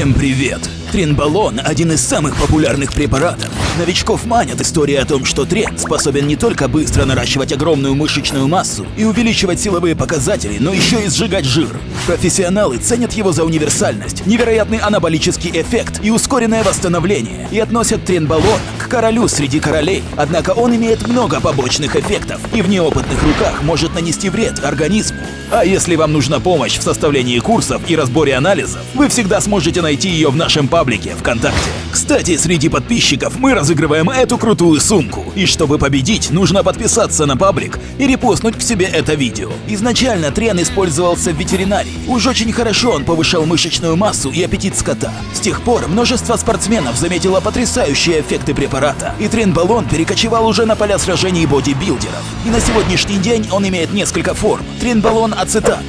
Всем привет! Тренбалон – один из самых популярных препаратов. Новичков манят история о том, что трен способен не только быстро наращивать огромную мышечную массу и увеличивать силовые показатели, но еще и сжигать жир. Профессионалы ценят его за универсальность, невероятный анаболический эффект и ускоренное восстановление, и относят тренбалон к королю среди королей. Однако он имеет много побочных эффектов и в неопытных руках может нанести вред организму. А если вам нужна помощь в составлении курсов и разборе анализов, вы всегда сможете найти ее в нашем паблике ВКонтакте. Кстати, среди подписчиков мы разыгрываем эту крутую сумку. И чтобы победить, нужно подписаться на паблик и репостнуть к себе это видео. Изначально трен использовался в ветеринарии. Уж очень хорошо он повышал мышечную массу и аппетит скота. С тех пор множество спортсменов заметило потрясающие эффекты препарата, и трен-баллон перекочевал уже на поля сражений бодибилдеров. И на сегодняшний день он имеет несколько форм. Трен-баллон ацетат.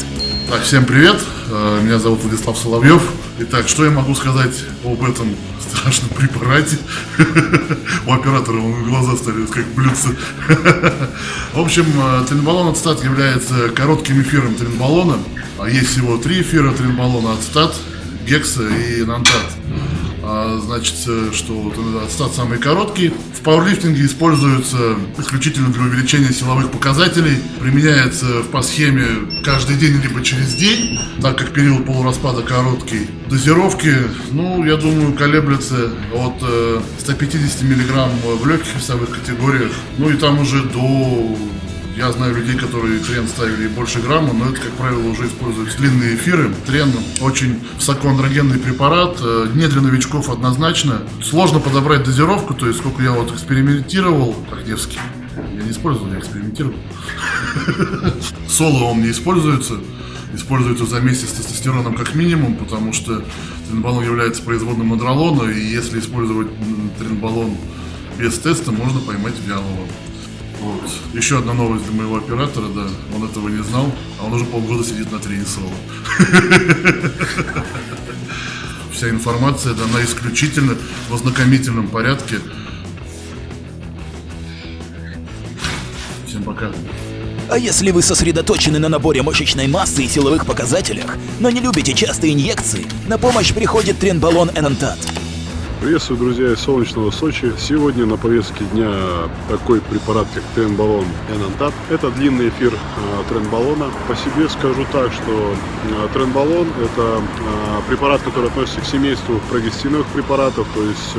Так, всем привет, Э, меня зовут Владислав Соловьев. Итак, что я могу сказать об этом страшном препарате? У оператора глаза стали как блюдца. В общем, э, тренбаллон ацетат является коротким эфиром тренбаллона. А есть всего три эфира тренбаллона ацетат, гекса и нантат. А, значит, э, что ацетат самый короткий. В пауэрлифтинге используется исключительно для увеличения силовых показателей. Применяется по схеме каждый день либо через день, так как период полураспада короткий. Дозировки, ну, я думаю, колеблются от 150 э, мг в легких весовых категориях, ну и там уже до я знаю людей, которые трен ставили больше грамма, но это, как правило, уже используют длинные эфиры. Трен очень высокоандрогенный препарат, э, не для новичков однозначно. Сложно подобрать дозировку, то есть сколько я вот экспериментировал, как Невский, я не использовал, я экспериментировал. Соло он не используется, используется за месяц с тестостероном как минимум, потому что тренбаллон является производным мадролона, и если использовать тренбаллон без теста, можно поймать вялого. Вот. Еще одна новость для моего оператора, да, он этого не знал, а он уже полгода сидит на тренинг соло. Вся информация дана исключительно в ознакомительном порядке. Всем пока. А если вы сосредоточены на наборе мышечной массы и силовых показателях, но не любите частые инъекции, на помощь приходит тренбаллон Энантат. Приветствую, друзья, из солнечного Сочи. Сегодня на повестке дня такой препарат, как тренбаллон Энантат. Это длинный эфир э, тренбаллона. По себе скажу так, что э, тренбаллон – это э, препарат, который относится к семейству прогестиновых препаратов, то есть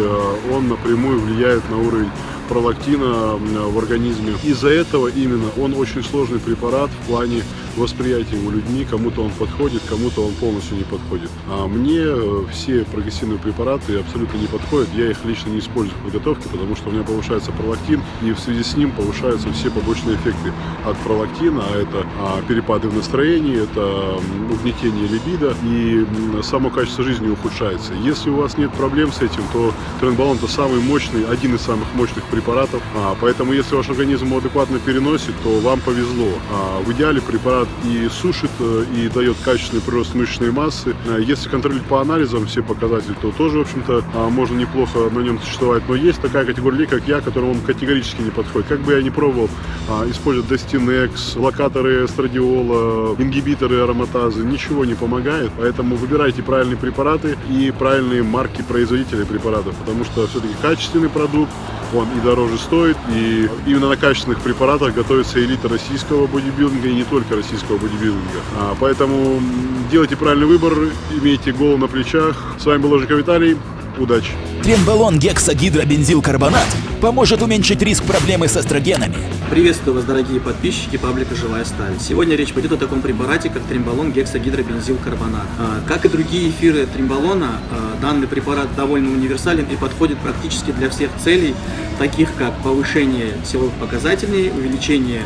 он напрямую влияет на уровень пролактина в организме. Из-за этого именно он очень сложный препарат в плане восприятия его людьми. Кому-то он подходит, кому-то он полностью не подходит. А мне э, все прогрессивные препараты абсолютно не подходят. Я их лично не использую в подготовке, потому что у меня повышается пролактин, и в связи с ним повышаются все побочные эффекты от пролактина. А это а, перепады в настроении, это угнетение либидо, и само качество жизни ухудшается. Если у вас нет проблем с этим, то тренбалон это самый мощный, один из самых мощных препаратов. А, поэтому, если ваш организм адекватно переносит, то вам повезло. А, в идеале препарат и сушит, э, и дает качественный прирост мышечной массы. А, если контролировать по анализам все показатели, то тоже, в общем-то, а, можно неплохо на нем существовать. Но есть такая категория людей, как я, которым он категорически не подходит. Как бы я ни пробовал а, использовать Destinex, локаторы эстрадиола, ингибиторы ароматазы, ничего не помогает. Поэтому выбирайте правильные препараты и правильные марки производителей препаратов, потому что все-таки качественный продукт, он и дороже стоит, и именно на качественных препаратах готовится элита российского бодибилдинга и не только российского бодибилдинга. А, поэтому делайте правильный выбор, имейте голову на плечах. С вами был Ожиков Виталий. Удачи! Тренбалон гексагидробензилкарбонат поможет уменьшить риск проблемы с эстрогенами. Приветствую вас, дорогие подписчики паблика «Живая сталь». Сегодня речь пойдет о таком препарате, как тримбалон гексагидробензилкарбонат. А, как и другие эфиры тримбалона, а, данный препарат довольно универсален и подходит практически для всех целей, таких как повышение силовых показателей, увеличение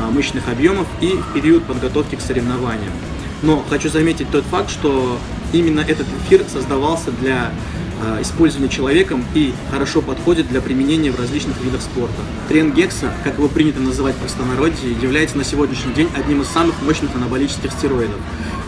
а, мышечных объемов и период подготовки к соревнованиям. Но хочу заметить тот факт, что именно этот эфир создавался для Э, использования человеком и хорошо подходит для применения в различных видах спорта. Трен Гекса, как его принято называть в простонародье, является на сегодняшний день одним из самых мощных анаболических стероидов.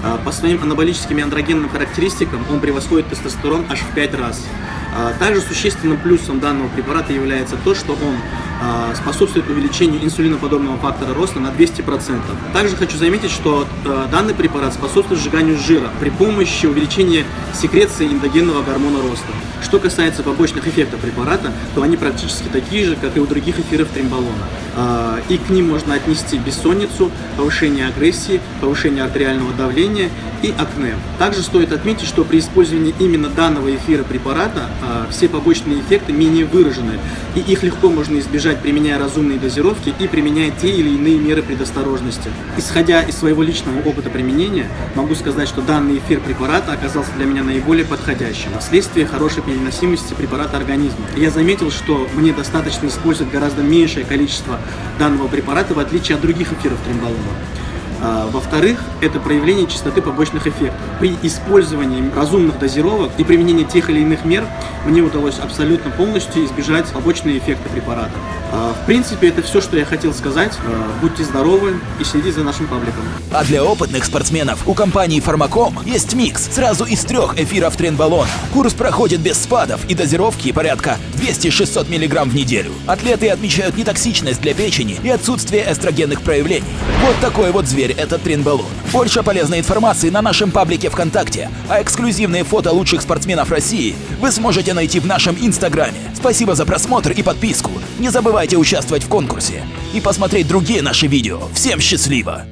Э, по своим анаболическим и андрогенным характеристикам он превосходит тестостерон аж в 5 раз. Э, также существенным плюсом данного препарата является то, что он э, способствует увеличению инсулиноподобного фактора роста на 200%. Также хочу заметить, что э, данный препарат способствует сжиганию жира при помощи увеличения секреции эндогенного гормона роста. Что касается побочных эффектов препарата, то они практически такие же, как и у других эфиров тримбалона. А, и к ним можно отнести бессонницу, повышение агрессии, повышение артериального давления и акне. Также стоит отметить, что при использовании именно данного эфира препарата а, все побочные эффекты менее выражены, и их легко можно избежать, применяя разумные дозировки и применяя те или иные меры предосторожности. Исходя из своего личного опыта применения, могу сказать, что данный эфир препарата оказался для меня наиболее подходящим. Вследствие хорошей переносимости препарата организма. Я заметил, что мне достаточно использовать гораздо меньшее количество данного препарата, в отличие от других эфиров тримбалона. А, во-вторых, это проявление частоты побочных эффектов. При использовании разумных дозировок и применении тех или иных мер мне удалось абсолютно полностью избежать побочные эффекты препарата. А, в принципе, это все, что я хотел сказать. А, будьте здоровы и следите за нашим пабликом. А для опытных спортсменов у компании Фармаком есть микс сразу из трех эфиров тренбалона. Курс проходит без спадов и дозировки порядка 200-600 мг в неделю. Атлеты отмечают нетоксичность для печени и отсутствие эстрогенных проявлений. Вот такой вот зверь этот тренбалон. Больше полезной информации на нашем паблике ВКонтакте, а эксклюзивные фото лучших спортсменов России вы сможете найти в нашем Инстаграме. Спасибо за просмотр и подписку. Не забывайте участвовать в конкурсе и посмотреть другие наши видео. Всем счастливо!